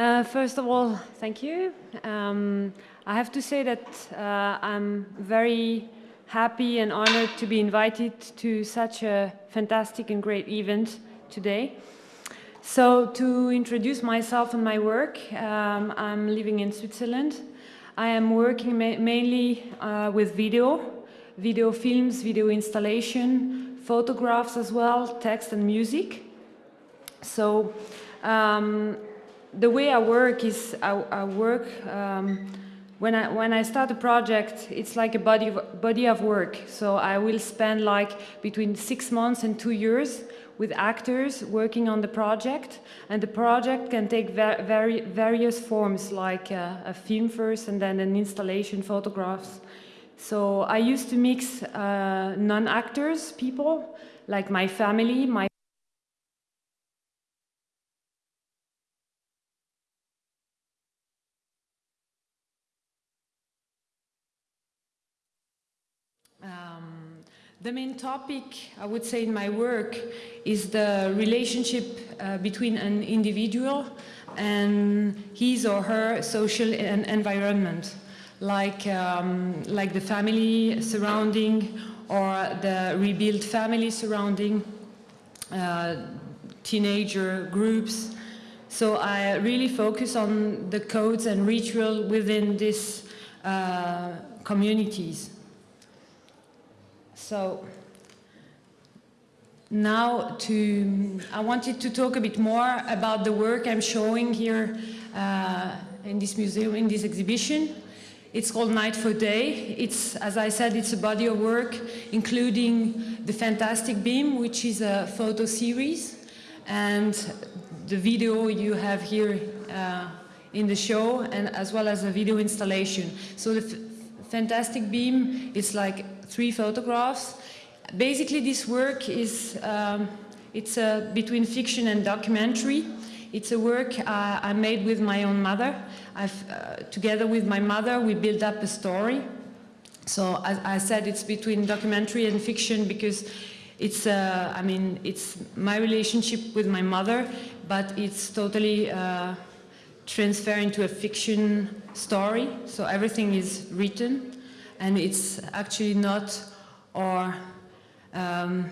Uh, first of all, thank you. Um, I have to say that uh, I'm very happy and honored to be invited to such a fantastic and great event today. So to introduce myself and my work, um, I'm living in Switzerland. I am working ma mainly uh, with video, video films, video installation, photographs as well, text and music. So um, the way I work is I, I work um, when I when I start a project, it's like a body of, body of work. So I will spend like between six months and two years with actors working on the project, and the project can take very various forms, like a, a, film first, and then an installation, photographs. So I used to mix uh, non-actors people, like my family, my The main topic, I would say, in my work is the relationship uh, between an individual and his or her social and environment, like, um, like the family surrounding or the rebuilt family surrounding, uh, teenager groups. So I really focus on the codes and ritual within these uh, communities. So now to, I wanted to talk a bit more about the work I'm showing here uh, in this museum, in this exhibition. It's called Night for Day. It's, as I said, it's a body of work, including the Fantastic Beam, which is a photo series, and the video you have here uh, in the show, and as well as a video installation. So the Fantastic Beam It's like three photographs. Basically, this work is um, it's uh, between fiction and documentary. It's a work uh, I made with my own mother. Uh, together with my mother, we built up a story. So as I said, it's between documentary and fiction because it's, uh, I mean, it's my relationship with my mother, but it's totally uh, into a fiction story. So everything is written and it's actually not our um,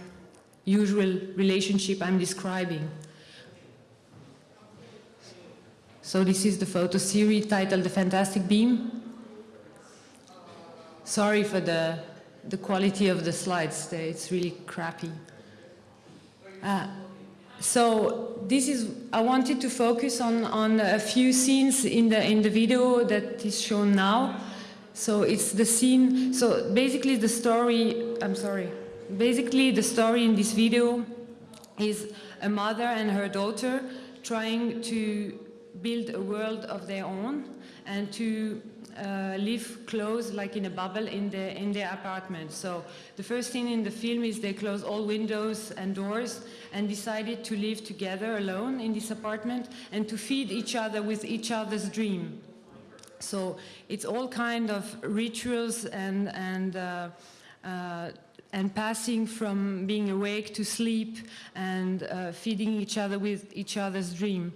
usual relationship I'm describing. So this is the photo series titled The Fantastic Beam. Sorry for the, the quality of the slides, it's really crappy. Uh, so this is, I wanted to focus on, on a few scenes in the, in the video that is shown now. So it's the scene, so basically the story, I'm sorry, basically the story in this video is a mother and her daughter trying to build a world of their own and to uh, live close, like in a bubble, in, the, in their apartment. So the first thing in the film is they close all windows and doors and decided to live together alone in this apartment and to feed each other with each other's dream. So it's all kind of rituals and, and, uh, uh, and passing from being awake to sleep and uh, feeding each other with each other's dream.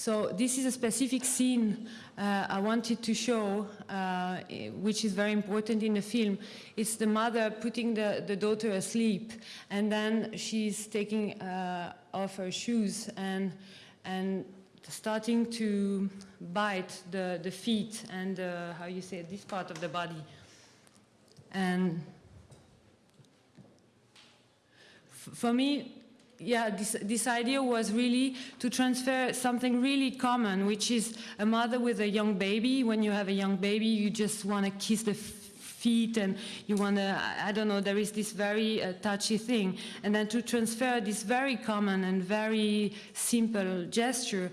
So this is a specific scene uh, I wanted to show, uh, which is very important in the film. It's the mother putting the, the daughter asleep, and then she's taking uh, off her shoes and, and starting to bite the, the feet and uh, how you say this part of the body. And for me, yeah, this, this idea was really to transfer something really common, which is a mother with a young baby. When you have a young baby, you just want to kiss the feet and you want to, I don't know, there is this very uh, touchy thing. And then to transfer this very common and very simple gesture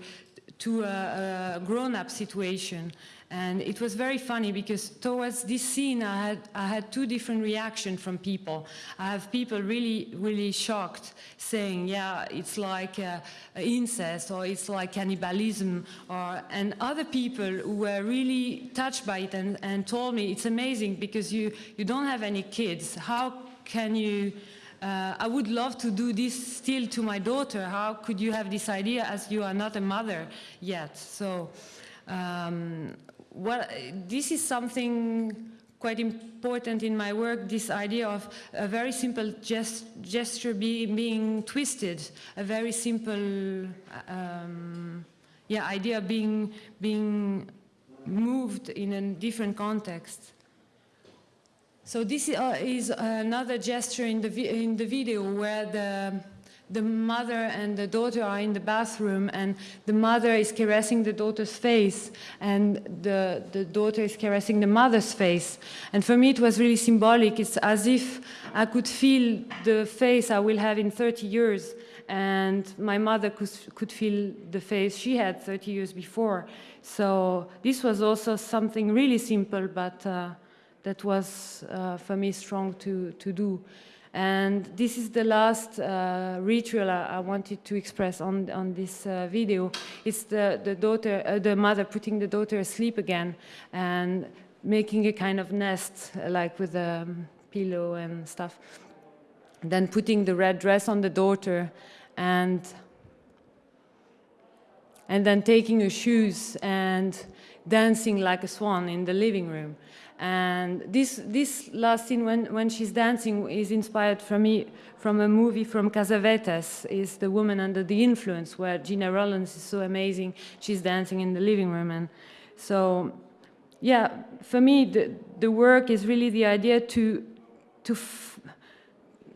to a, a grown-up situation. And it was very funny because towards this scene, I had, I had two different reactions from people. I have people really, really shocked saying, yeah, it's like uh, incest or it's like cannibalism. Or, and other people who were really touched by it and, and told me, it's amazing because you, you don't have any kids. How can you uh, I would love to do this still to my daughter. How could you have this idea as you are not a mother yet? So um, what, this is something quite important in my work, this idea of a very simple gest gesture be, being twisted, a very simple um, yeah, idea being, being moved in a different context. So this uh, is another gesture in the, in the video where the, the mother and the daughter are in the bathroom and the mother is caressing the daughter's face and the, the daughter is caressing the mother's face. And for me it was really symbolic. It's as if I could feel the face I will have in 30 years and my mother could, could feel the face she had 30 years before. So this was also something really simple but uh, that was uh, for me strong to, to do. And this is the last uh, ritual I, I, wanted to express on, on this uh, video. It's the, the daughter, uh, the mother putting the daughter asleep again and making a kind of nest, uh, like with a um, pillow and stuff. then putting the red dress on the daughter and and then taking her shoes and dancing like a swan in the living room. And this, this last scene when, when she's dancing is inspired from me from a movie from Cassavetes, is The Woman Under the Influence, where Gena Rowlands is so amazing. She's dancing in the living room. And so, yeah, for me, the, the work is really the idea to, to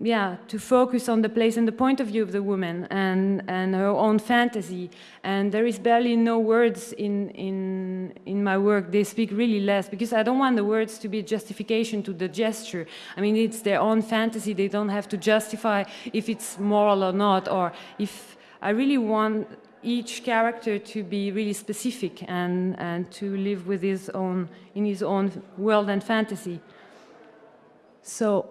yeah, to focus on the place and the point of view of the woman and, and her own fantasy. And there is barely no words in, in, in my work. They speak really less because I don't want the words to be justification to the gesture. I mean, it's their own fantasy. They don't have to justify if it's moral or not, or if I really want each character to be really specific and, and to live with his own, in his own world and fantasy. So,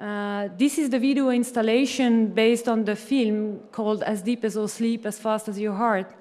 uh, this is the video installation based on the film called As Deep as All Sleep, As Fast as Your Heart.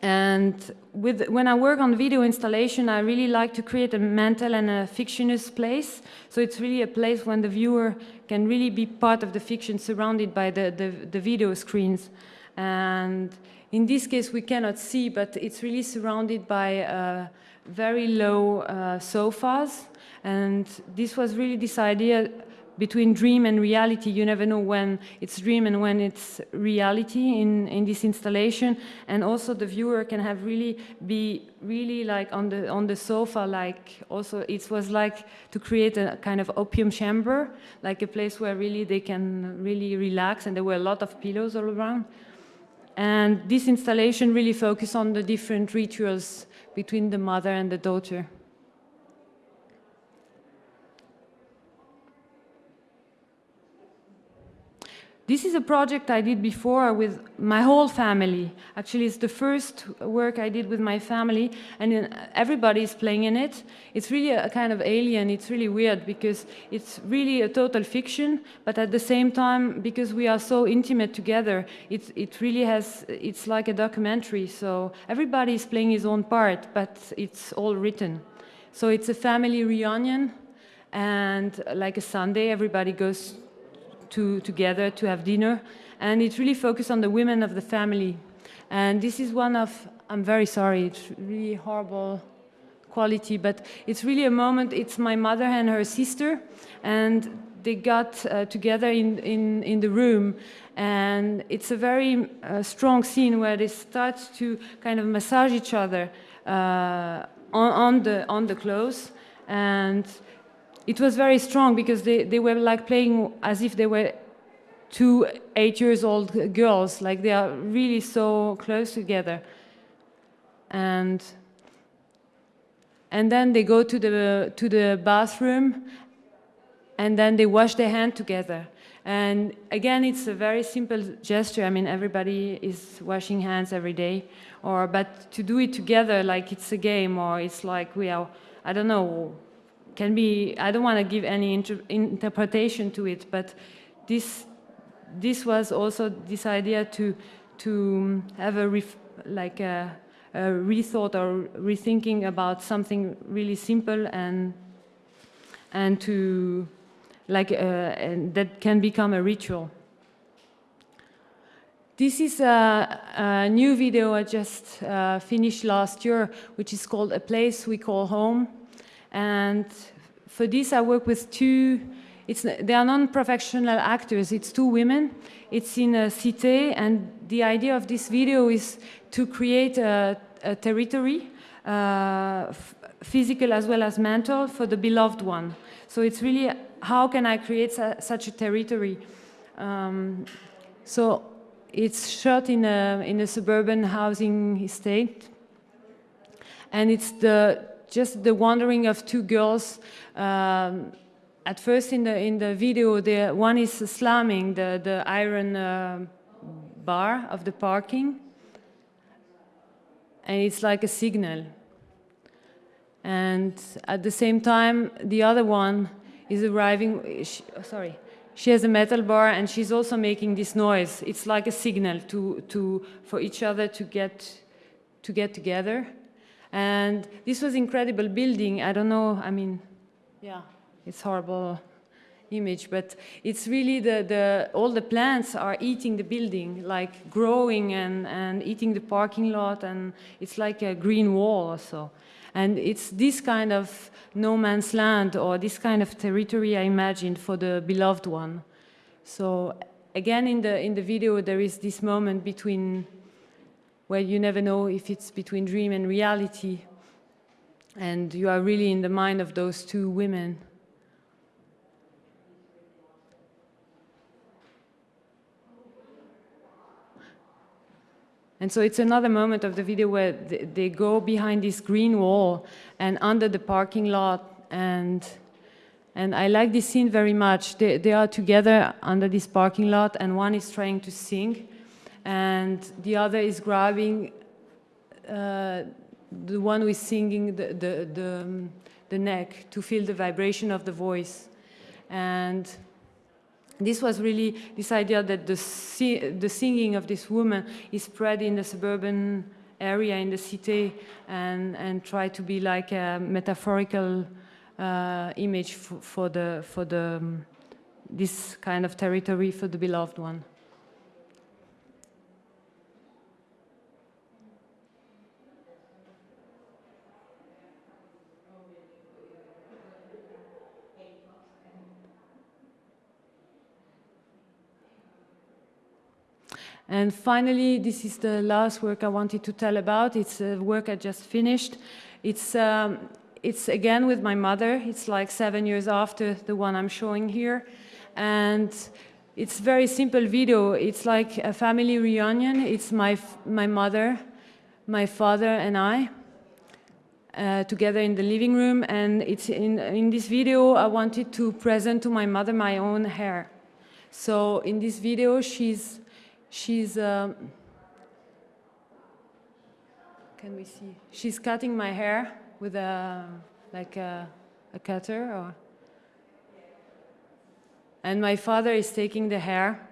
And with, when I work on video installation, I really like to create a mental and a fictionist place. So it's really a place when the viewer can really be part of the fiction surrounded by the, the, the video screens. And in this case, we cannot see, but it's really surrounded by uh, very low uh, sofas and this was really this idea between dream and reality. You never know when it's dream and when it's reality in, in this installation. And also the viewer can have really be really like on the on the sofa, like also it was like to create a kind of opium chamber, like a place where really they can really relax and there were a lot of pillows all around. And this installation really focused on the different rituals between the mother and the daughter. This is a project I did before with my whole family. Actually, it's the first work I did with my family, and everybody is playing in it. It's really a kind of alien. It's really weird because it's really a total fiction, but at the same time, because we are so intimate together, it, it really has, it's like a documentary. So everybody is playing his own part, but it's all written. So it's a family reunion, and like a Sunday, everybody goes to, together to have dinner. And it really focused on the women of the family. And this is one of, I'm very sorry, it's really horrible quality, but it's really a moment, it's my mother and her sister, and they got uh, together in, in, in the room and it's a very uh, strong scene where they start to kind of massage each other uh, on, on, the, on the clothes and it was very strong because they, they were like playing as if they were two eight years old girls. Like they are really so close together. And and then they go to the to the bathroom and then they wash their hand together. And again it's a very simple gesture. I mean everybody is washing hands every day or but to do it together like it's a game or it's like we are i don't know can be, I don't want to give any inter interpretation to it, but this, this was also this idea to, to have a, like a, a rethought or rethinking about something really simple and, and to, like, uh, and that can become a ritual. This is a, a new video I just uh, finished last year, which is called A Place We Call Home. And for this, I work with two, it's, they are non-professional actors, it's two women. It's in a cité, and the idea of this video is to create a, a territory, uh, physical as well as mental, for the beloved one. So it's really, how can I create such a territory? Um, so it's shot in a, in a suburban housing estate. And it's the, just the wandering of two girls. Um, at first in the, in the video, the, one is slamming the, the iron uh, bar of the parking. And it's like a signal. And at the same time, the other one is arriving, she, oh, sorry, she has a metal bar and she's also making this noise. It's like a signal to, to, for each other to get, to get together. And this was incredible building. I don't know, I mean, yeah, it's horrible image, but it's really the, the, all the plants are eating the building, like growing and, and eating the parking lot, and it's like a green wall also. And it's this kind of no man's land or this kind of territory I imagined for the beloved one. So again, in the, in the video, there is this moment between where you never know if it's between dream and reality. And you are really in the mind of those two women. And so it's another moment of the video where they, go behind this green wall and under the parking lot and and I like this scene very much. They, they are together under this parking lot and one is trying to sing and the other is grabbing uh, the one who is singing the, the, the, um, the neck to feel the vibration of the voice. And this was really this idea that the, the singing of this woman is spread in the suburban area in the city and, and try to be like a metaphorical uh, image for, for, the, for the, um, this kind of territory for the beloved one. And finally, this is the last work I wanted to tell about. It's a work I just finished. It's, um, it's again with my mother. It's like seven years after the one I'm showing here. And it's very simple video. It's like a family reunion. It's my, my mother, my father, and I. Uh, together in the living room and it's in, in this video I wanted to present to my mother my own hair. So in this video she's She's, um, can we see? She's cutting my hair with a, like a, a cutter or, and my father is taking the hair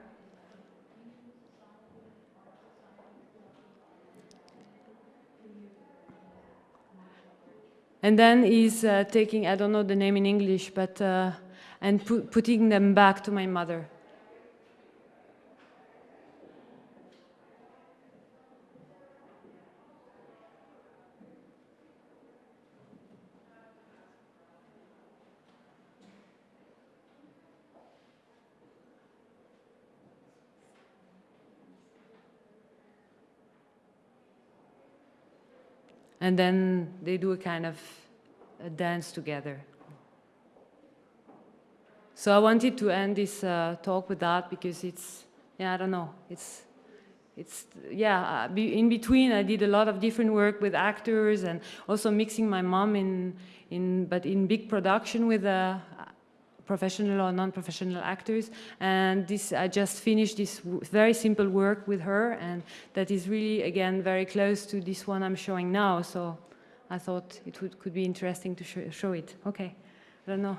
And then he's uh, taking, I don't know the name in English, but, uh, and pu putting them back to my mother. And then they do a kind of a dance together. So I wanted to end this uh, talk with that because it's, yeah, I don't know, it's, it's, yeah, uh, in between I did a lot of different work with actors and also mixing my mom in, in but in big production with uh, professional or non-professional actors. And this, I just finished this very simple work with her, and that is really, again, very close to this one I'm showing now. So I thought it would, could be interesting to show, show it. Okay, I don't know.